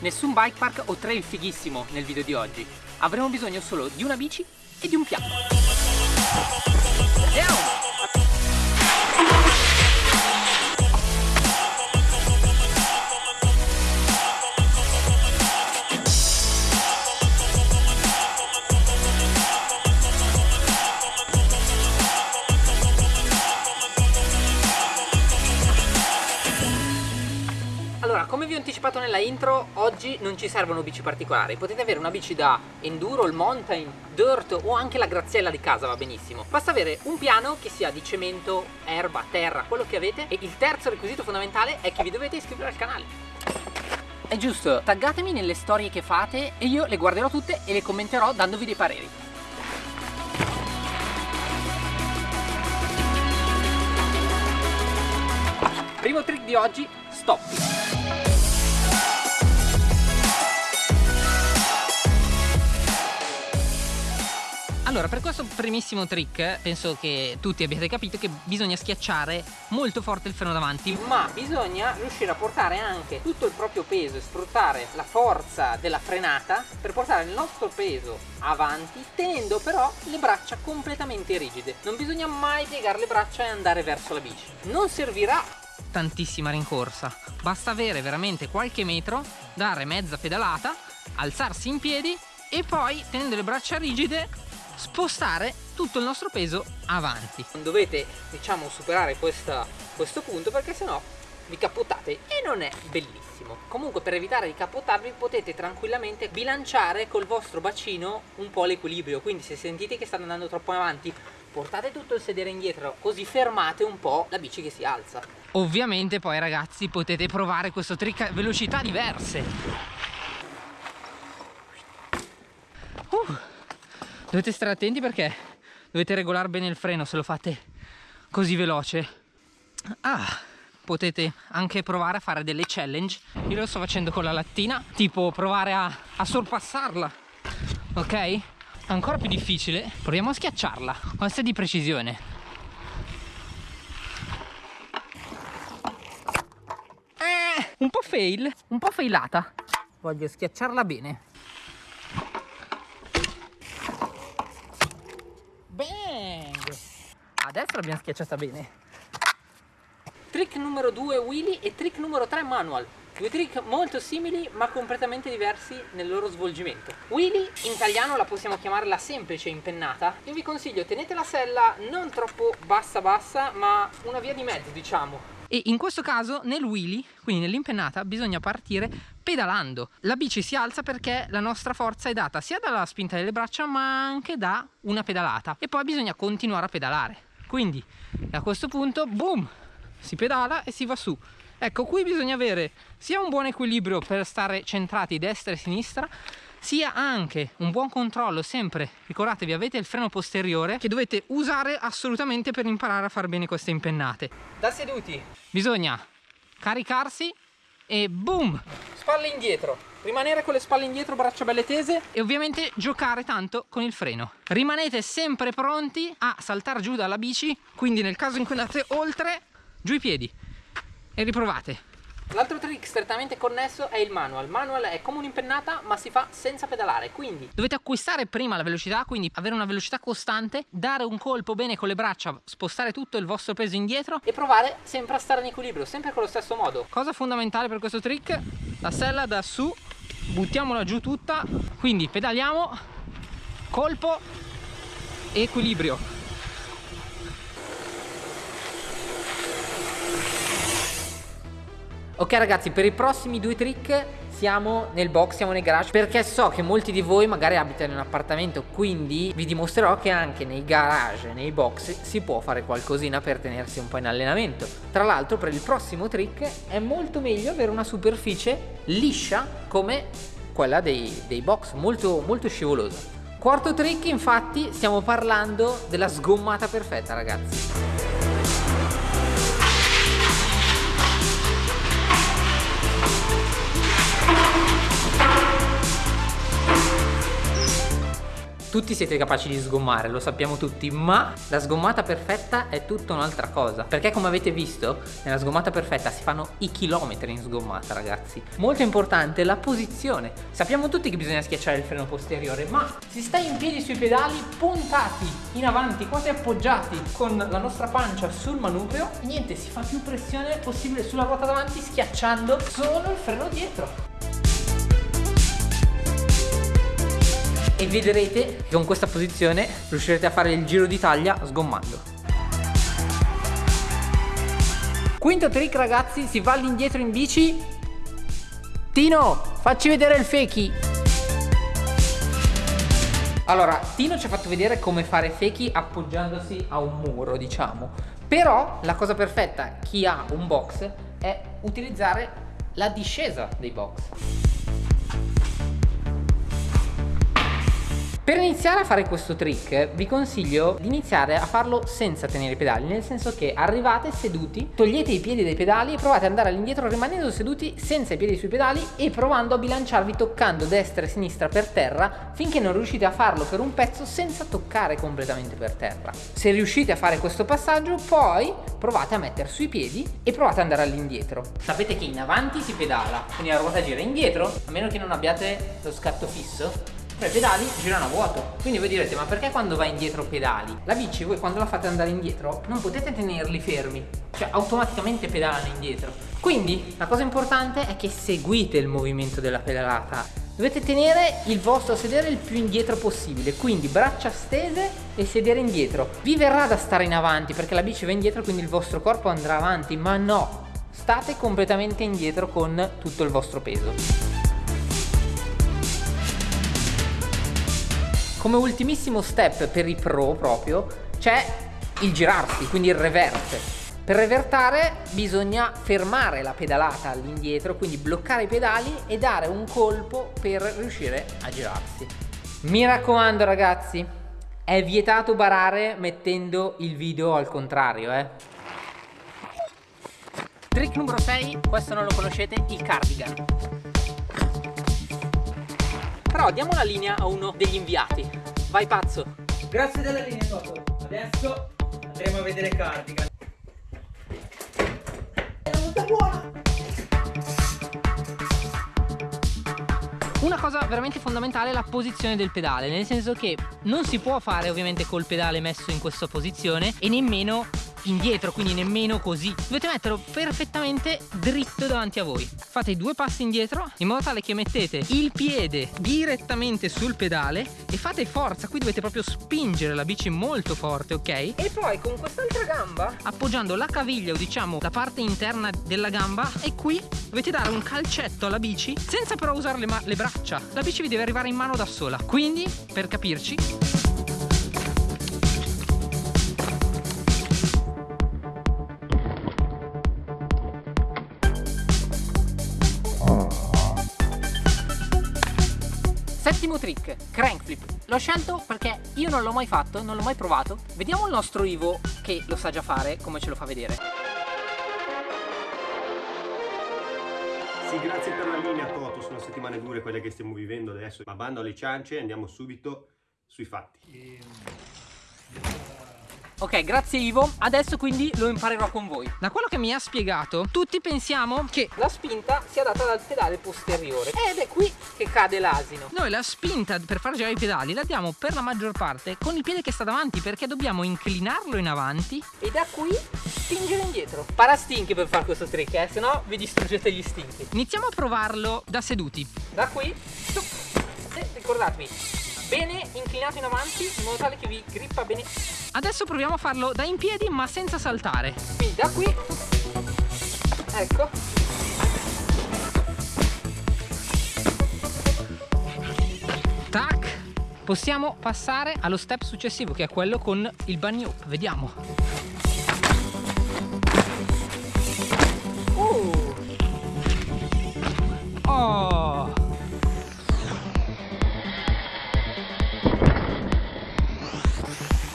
Nessun bike park o trail fighissimo nel video di oggi. Avremo bisogno solo di una bici e di un piano. Andiamo! Anticipato nella intro, oggi non ci servono bici particolari. Potete avere una bici da enduro, il mountain, dirt o anche la graziella di casa, va benissimo. Basta avere un piano che sia di cemento, erba, terra, quello che avete. E il terzo requisito fondamentale è che vi dovete iscrivere al canale. È giusto, taggatemi nelle storie che fate e io le guarderò tutte e le commenterò dandovi dei pareri. Primo trick di oggi, stop. Allora, per questo primissimo trick, penso che tutti abbiate capito che bisogna schiacciare molto forte il freno davanti. Ma bisogna riuscire a portare anche tutto il proprio peso e sfruttare la forza della frenata per portare il nostro peso avanti, tenendo però le braccia completamente rigide. Non bisogna mai piegare le braccia e andare verso la bici. Non servirà tantissima rincorsa, basta avere veramente qualche metro, dare mezza pedalata, alzarsi in piedi e poi tenendo le braccia rigide spostare tutto il nostro peso avanti. Non dovete diciamo superare questa, questo punto perché sennò vi cappottate e non è bellissimo. Comunque per evitare di cappottarvi potete tranquillamente bilanciare col vostro bacino un po' l'equilibrio, quindi se sentite che state andando troppo avanti portate tutto il sedere indietro così fermate un po' la bici che si alza. Ovviamente poi ragazzi potete provare questo trick a velocità diverse. Dovete stare attenti perché dovete regolare bene il freno se lo fate così veloce. Ah, potete anche provare a fare delle challenge. Io lo sto facendo con la lattina, tipo provare a, a sorpassarla. Ok? Ancora più difficile, proviamo a schiacciarla. Questa è di precisione. Eh, un po' fail, un po' failata. Voglio schiacciarla bene. Adesso l'abbiamo schiacciata bene. Trick numero 2 wheelie e trick numero 3 manual. Due trick molto simili ma completamente diversi nel loro svolgimento. Wheelie in italiano la possiamo chiamare la semplice impennata. Io vi consiglio tenete la sella non troppo bassa bassa ma una via di mezzo diciamo. E in questo caso nel wheelie, quindi nell'impennata, bisogna partire pedalando. La bici si alza perché la nostra forza è data sia dalla spinta delle braccia ma anche da una pedalata. E poi bisogna continuare a pedalare quindi a questo punto boom si pedala e si va su. Ecco qui bisogna avere sia un buon equilibrio per stare centrati destra e sinistra sia anche un buon controllo sempre ricordatevi avete il freno posteriore che dovete usare assolutamente per imparare a fare bene queste impennate. Da seduti. Bisogna caricarsi e boom spalle indietro rimanere con le spalle indietro, braccia belle tese e ovviamente giocare tanto con il freno. Rimanete sempre pronti a saltare giù dalla bici, quindi nel caso in cui andate oltre, giù i piedi e riprovate. L'altro trick strettamente connesso è il manual. Manual è come un'impennata ma si fa senza pedalare, quindi dovete acquistare prima la velocità, quindi avere una velocità costante, dare un colpo bene con le braccia, spostare tutto il vostro peso indietro e provare sempre a stare in equilibrio, sempre con lo stesso modo. Cosa fondamentale per questo trick? La sella da su buttiamola giù tutta. Quindi pedaliamo. Colpo. Equilibrio ok ragazzi per i prossimi due trick siamo nel box, siamo nel garage perché so che molti di voi magari abitano in un appartamento quindi vi dimostrerò che anche nei garage, nei box si può fare qualcosina per tenersi un po' in allenamento. Tra l'altro per il prossimo trick è molto meglio avere una superficie liscia come quella dei, dei box molto, molto scivolosa. Quarto trick infatti stiamo parlando della sgommata perfetta ragazzi tutti siete capaci di sgommare, lo sappiamo tutti, ma la sgommata perfetta è tutta un'altra cosa. Perché come avete visto, nella sgommata perfetta si fanno i chilometri in sgommata, ragazzi. Molto importante la posizione. Sappiamo tutti che bisogna schiacciare il freno posteriore, ma si sta in piedi sui pedali puntati in avanti, quasi appoggiati con la nostra pancia sul manubrio, niente, si fa più pressione possibile sulla ruota davanti schiacciando solo il freno dietro. E vedrete che con questa posizione riuscirete a fare il giro d'Italia sgommando. Quinto trick ragazzi, si va all'indietro in bici. Tino, facci vedere il feki. Allora, Tino ci ha fatto vedere come fare feki appoggiandosi a un muro, diciamo. Però la cosa perfetta, chi ha un box, è utilizzare la discesa dei box. Per iniziare a fare questo trick vi consiglio di iniziare a farlo senza tenere i pedali Nel senso che arrivate seduti, togliete i piedi dai pedali e provate ad andare all'indietro rimanendo seduti senza i piedi sui pedali E provando a bilanciarvi toccando destra e sinistra per terra Finché non riuscite a farlo per un pezzo senza toccare completamente per terra. Se riuscite a fare questo passaggio poi provate a mettere sui piedi e provate ad andare all'indietro. Sapete che in avanti si pedala, quindi la ruota gira indietro? A meno che non abbiate lo scatto fisso i pedali girano a vuoto quindi voi direte ma perché quando va indietro pedali? la bici voi quando la fate andare indietro non potete tenerli fermi cioè automaticamente pedalano indietro quindi la cosa importante è che seguite il movimento della pedalata Dovete tenere il vostro sedere il più indietro possibile, quindi braccia stese e sedere indietro. Vi verrà da stare in avanti perché la bici va indietro quindi il vostro corpo andrà avanti, ma no, state completamente indietro con tutto il vostro peso. Come ultimissimo step per i pro proprio c'è il girarsi, quindi il revert. Per revertare bisogna fermare la pedalata all'indietro, quindi bloccare i pedali e dare un colpo per riuscire a girarsi. Mi raccomando ragazzi, è vietato barare mettendo il video al contrario, eh. Trick numero 6, questo non lo conoscete, il cardigan. Però diamo la linea a uno degli inviati. Vai pazzo. Grazie della linea Toto. Adesso andremo a vedere Cardigan. È molto buona! Una cosa veramente fondamentale è la posizione del pedale, nel senso che non si può fare ovviamente col pedale messo in questa posizione e nemmeno indietro quindi nemmeno così. Dovete metterlo perfettamente dritto davanti a voi. Fate due passi indietro in modo tale che mettete il piede direttamente sul pedale e fate forza. Qui dovete proprio spingere la bici molto forte ok? E poi con quest'altra gamba? Appoggiando la caviglia o diciamo la parte interna della gamba e qui dovete dare un calcetto alla bici senza però usare le, le braccia. La bici vi deve arrivare in mano da sola. Quindi per capirci Settimo trick, crank flip. L'ho scelto perché io non l'ho mai fatto, non l'ho mai provato. Vediamo il nostro Ivo che lo sa già fare, come ce lo fa vedere. Sì, grazie per la linea Toto, sono settimane dure quelle che stiamo vivendo adesso. Ma bando alle ciance e andiamo subito sui fatti. Ehm... Ok, grazie Ivo. Adesso quindi lo imparerò con voi. Da quello che mi ha spiegato, tutti pensiamo che la spinta sia data dal pedale posteriore. Ed è qui che cade l'asino. Noi la spinta per far girare i pedali la diamo per la maggior parte con il piede che sta davanti perché dobbiamo inclinarlo in avanti e da qui spingere indietro. Parastinchi per fare questo trick, eh, se no vi distruggete gli stinchi. Iniziamo a provarlo da seduti. Da qui, e ricordatevi, bene inclinato in avanti in modo tale che vi grippa bene. Adesso proviamo a farlo da in piedi ma senza saltare. Quindi da qui. Ecco. Tac. Possiamo passare allo step successivo che è quello con il bunny hop vediamo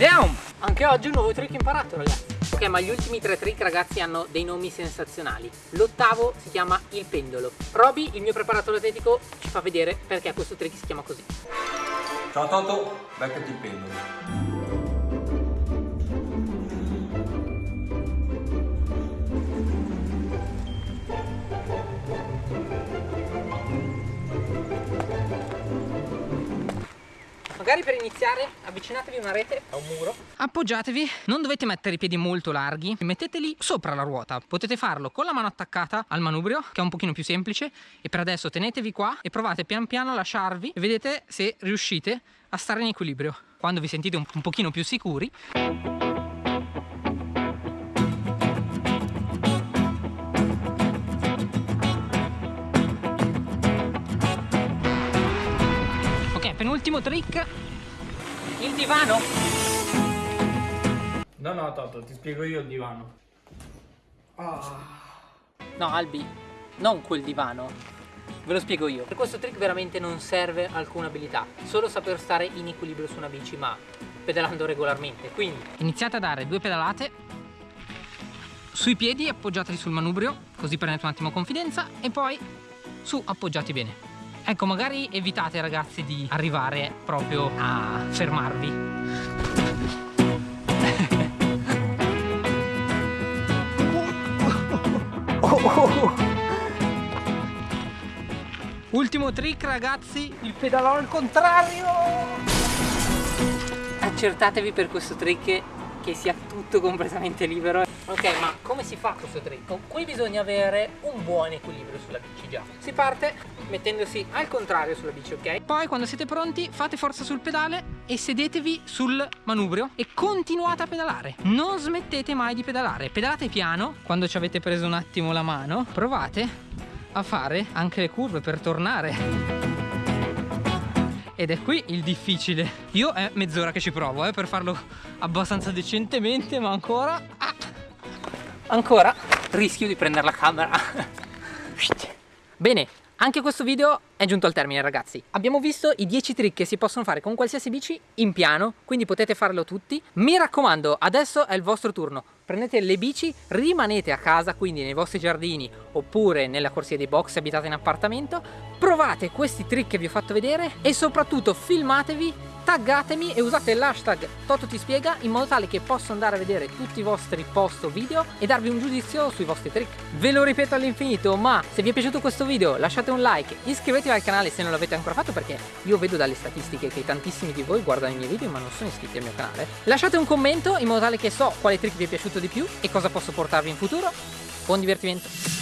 Andiamo! Anche oggi un nuovo trick imparato ragazzi. Ok ma gli ultimi tre trick ragazzi hanno dei nomi sensazionali. L'ottavo si chiama il pendolo. Roby, il mio preparatore atletico, ci fa vedere perché questo trick si chiama così. Ciao Ciao Toto, beccati il pendolo. Magari per iniziare avvicinatevi una rete a un muro. Appoggiatevi, non dovete mettere i piedi molto larghi, metteteli sopra la ruota. Potete farlo con la mano attaccata al manubrio, che è un pochino più semplice, e per adesso tenetevi qua e provate pian piano a lasciarvi e vedete se riuscite a stare in equilibrio. Quando vi sentite un, un pochino più sicuri, Ok, penultimo trick. Il divano. No, no, Toto, ti spiego io il divano. No, Albi, non quel divano. Ve lo spiego io. Per questo trick veramente non serve alcuna abilità, solo saper stare in equilibrio su una bici, ma pedalando regolarmente. Quindi iniziate a dare due pedalate sui piedi, appoggiateli sul manubrio, così prendete un attimo confidenza e poi su appoggiati bene. Ecco, magari evitate ragazzi di arrivare proprio a fermarvi. Ultimo trick ragazzi, il pedalò al contrario! Accertatevi per questo trick che sia tutto completamente libero. Ok, ma come si fa questo trick? Qui bisogna avere un buon equilibrio sulla bici già. Si parte mettendosi al contrario sulla bici, ok? Poi quando siete pronti fate forza sul pedale e sedetevi sul manubrio e continuate a pedalare. Non smettete mai di pedalare. Pedalate piano, quando ci avete preso un attimo la mano, provate a fare anche le curve per tornare. Ed è qui il difficile. Io è mezz'ora che ci provo eh, per farlo abbastanza decentemente, ma ancora... ancora rischio di prendere la camera. Bene, anche questo video è giunto al termine ragazzi. Abbiamo visto i 10 trick che si possono fare con qualsiasi bici in piano, quindi potete farlo tutti. Mi raccomando, adesso è il vostro turno. Prendete le bici, rimanete a casa, quindi nei vostri giardini oppure nella corsia dei box se abitate in appartamento. Provate questi trick che vi ho fatto vedere e soprattutto filmatevi taggatemi e usate l'hashtag Toto in modo tale che posso andare a vedere tutti i vostri post o video e darvi un giudizio sui vostri trick. Ve lo ripeto all'infinito, ma se vi è piaciuto questo video lasciate un like, iscrivetevi al canale se non l'avete ancora fatto perché io vedo dalle statistiche che tantissimi di voi guardano i miei video ma non sono iscritti al mio canale. Lasciate un commento in modo tale che so quale trick vi è piaciuto di più e cosa posso portarvi in futuro. Buon divertimento!